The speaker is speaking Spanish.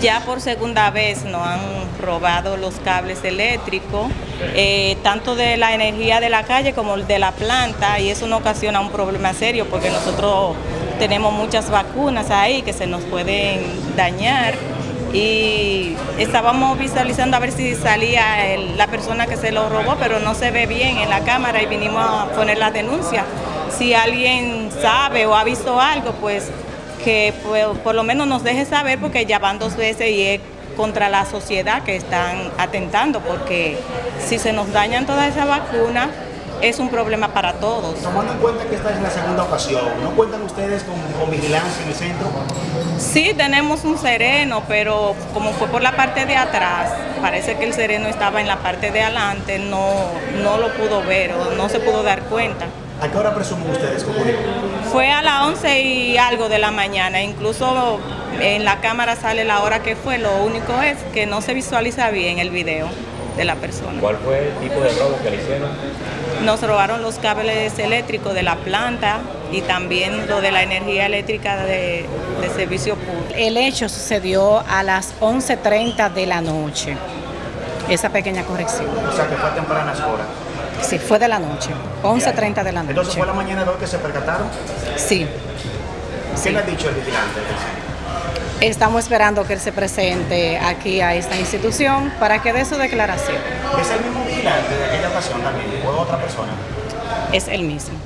Ya por segunda vez nos han robado los cables eléctricos, eh, tanto de la energía de la calle como de la planta, y eso nos ocasiona un problema serio porque nosotros tenemos muchas vacunas ahí que se nos pueden dañar. Y estábamos visualizando a ver si salía la persona que se lo robó, pero no se ve bien en la cámara y vinimos a poner la denuncia. Si alguien sabe o ha visto algo, pues que pues, por lo menos nos deje saber porque ya van dos veces y es contra la sociedad que están atentando, porque si se nos dañan todas esas vacunas, es un problema para todos. Tomando en cuenta que esta es la segunda ocasión, ¿no cuentan ustedes con, con, vigilancia en el centro? Sí, tenemos un sereno, pero como fue por la parte de atrás, parece que el sereno estaba en la parte de adelante, no, no lo pudo ver o no se pudo dar cuenta. ¿A qué hora presumen ustedes que ocurrió? Fue a las 11 y algo de la mañana, incluso en la cámara sale la hora que fue, lo único es que no se visualiza bien el video de la persona. ¿Cuál fue el tipo de robo que le hicieron? Nos robaron los cables eléctricos de la planta y también lo de la energía eléctrica de, de servicio público. El hecho sucedió a las 11.30 de la noche, esa pequeña corrección. O sea que fue a tempranas horas. Sí, fue de la noche, 11.30 de la noche. Entonces fue la mañana de hoy que se percataron. Sí. ¿Qué sí. le ha dicho el vigilante? Estamos esperando que él se presente aquí a esta institución para que dé su declaración. ¿Es el mismo vigilante de aquella ocasión también o otra persona? Es el mismo.